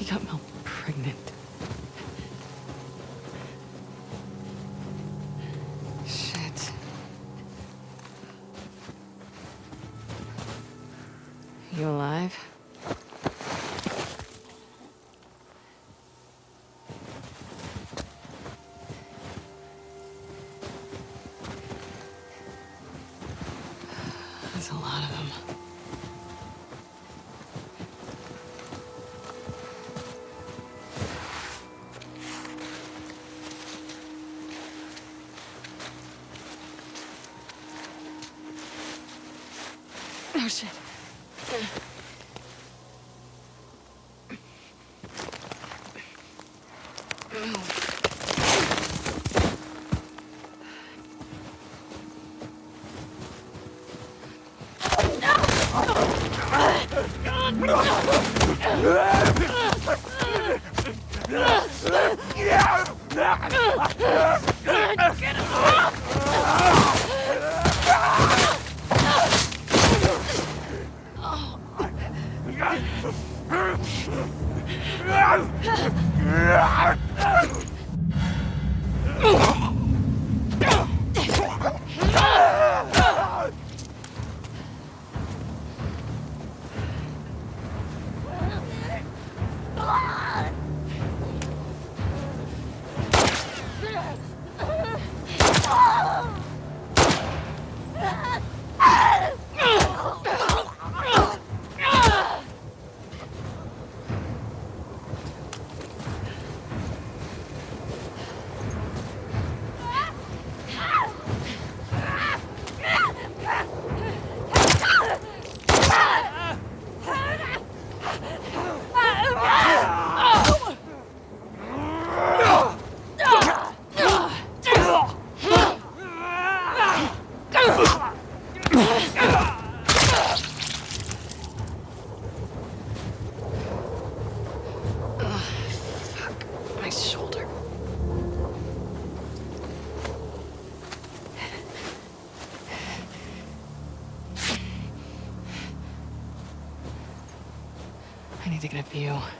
He got Mel pregnant. Oh, shit. my shoulder. I need to get a view.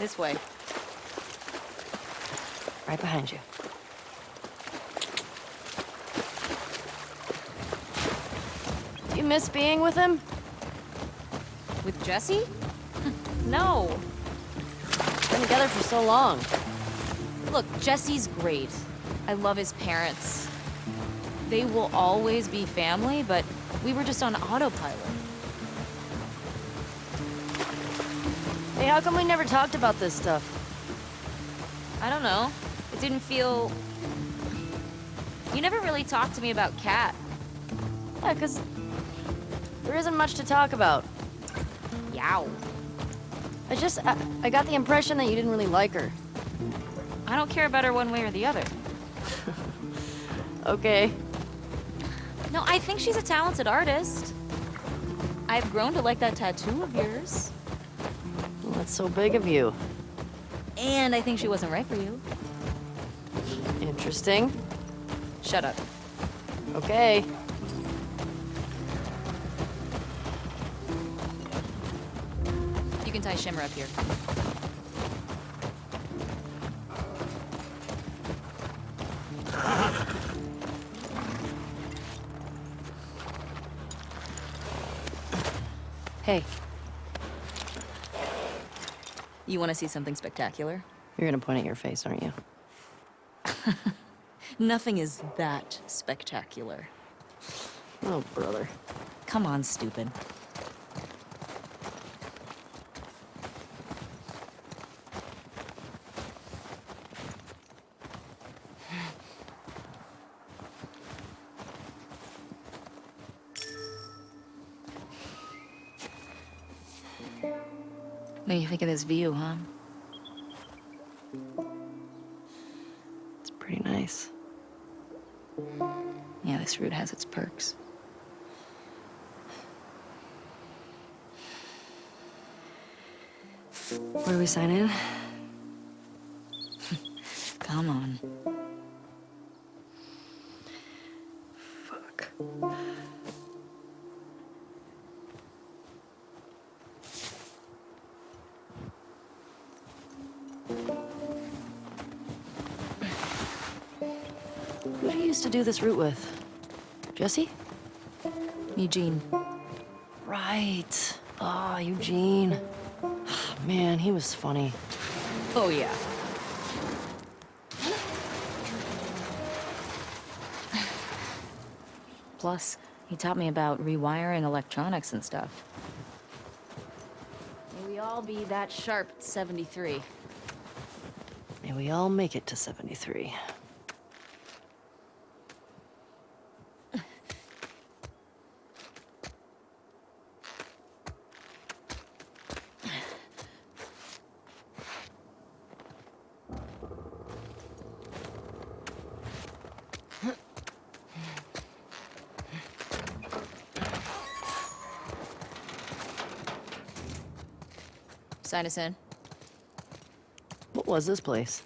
This way. Right behind you. Do You miss being with him? With Jesse? no. Been together for so long. Look, Jesse's great. I love his parents. They will always be family, but we were just on autopilot. Hey, how come we never talked about this stuff? I don't know. It didn't feel... You never really talked to me about Kat. Yeah, because there isn't much to talk about. Yow. I just, I, I got the impression that you didn't really like her. I don't care about her one way or the other. Okay. No, I think she's a talented artist. I've grown to like that tattoo of yours. That's so big of you. And I think she wasn't right for you. Interesting. Shut up. Okay. You can tie Shimmer up here. Hey, You want to see something spectacular? you're gonna point at your face, aren't you? Nothing is that spectacular. Oh, brother. Come on, stupid. What do you think of this view, huh? It's pretty nice. Yeah, this route has its perks. Where do we sign in? Come on. Who do you used to do this route with? Jesse? Eugene. Right. Ah, Eugene. Man, he was funny. Oh, yeah. Plus, he taught me about rewiring electronics and stuff. May we all be that sharp at 73. May we all make it to 73. Sign us in. Was this place?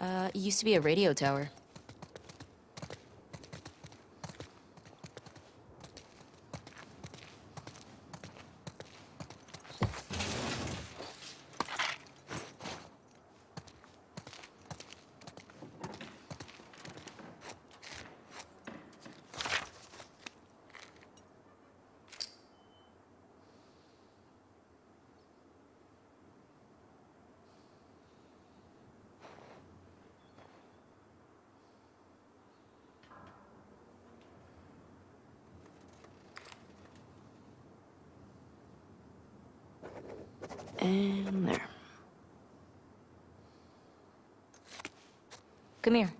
Uh, it used to be a radio tower. And there. Come here.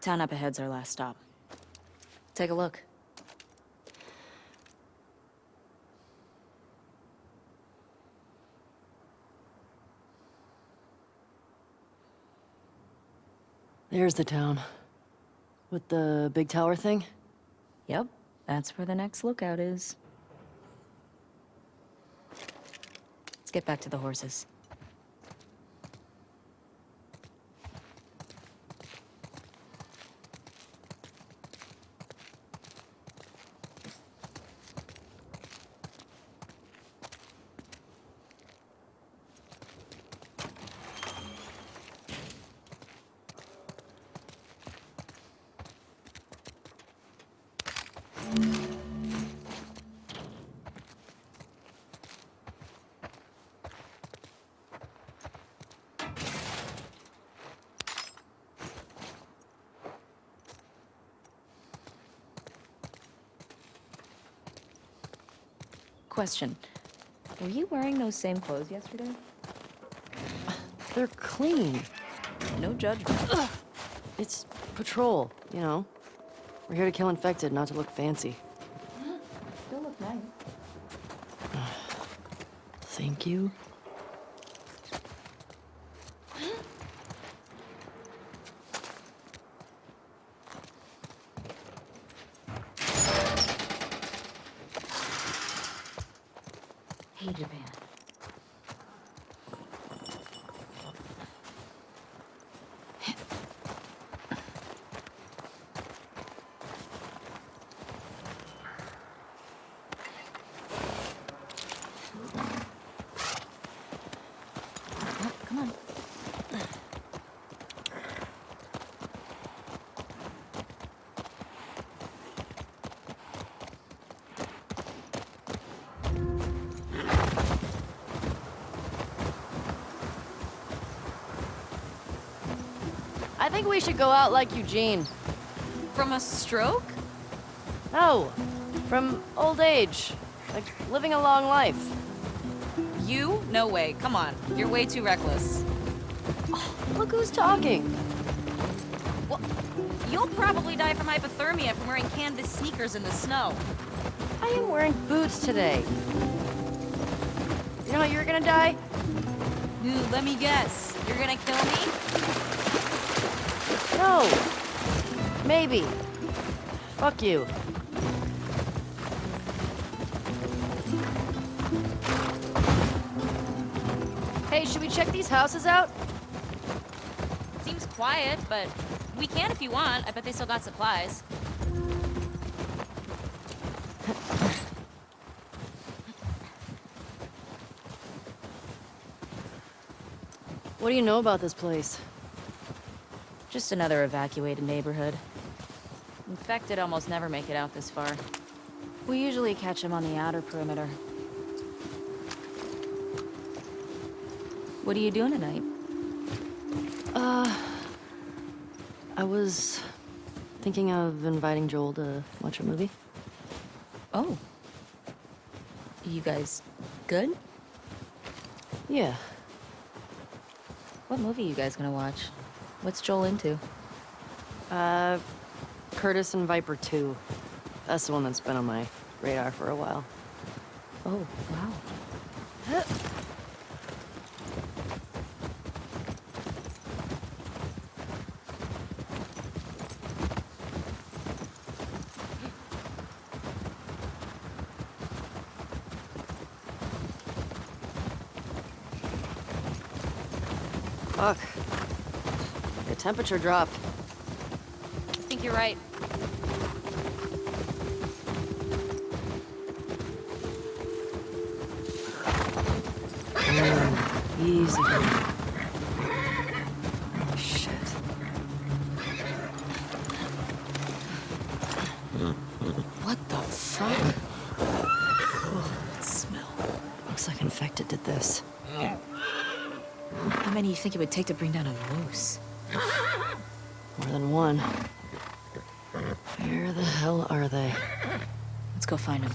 Town up ahead's our last stop. Take a look. There's the town. With the big tower thing? Yep, that's where the next lookout is. Let's get back to the horses. Question. Were you wearing those same clothes yesterday? They're clean. No judgment. It's patrol, you know? We're here to kill infected, not to look fancy. Still look nice. Thank you. Japan. Think we should go out like Eugene. From a stroke? No, from old age. Like living a long life. You? No way. Come on. You're way too reckless. Oh, Look who's talking. Well, you'll probably die from hypothermia from wearing canvas sneakers in the snow. I am wearing boots today. You're know you're gonna die? Dude, let me guess. You're gonna kill me? No. Maybe. Fuck you. Hey, should we check these houses out? Seems quiet, but we can if you want. I bet they still got supplies. What do you know about this place? Just another evacuated neighborhood. Infected almost never make it out this far. We usually catch them on the outer perimeter. What are you doing tonight? Uh, I was thinking of inviting Joel to watch a movie. Oh. You guys good? Yeah, What movie you guys gonna watch? What's Joel into? uh, Curtis and Viper 2. That's the one that's been on my radar for a while. Oh, wow. Fuck. The temperature dropped. I think you're right. Mm, easy. Shit. What the fuck? that smell. Looks like infected did this. How many do you think it would take to bring down a moose? More than one. Where the hell are they? Let's go find him.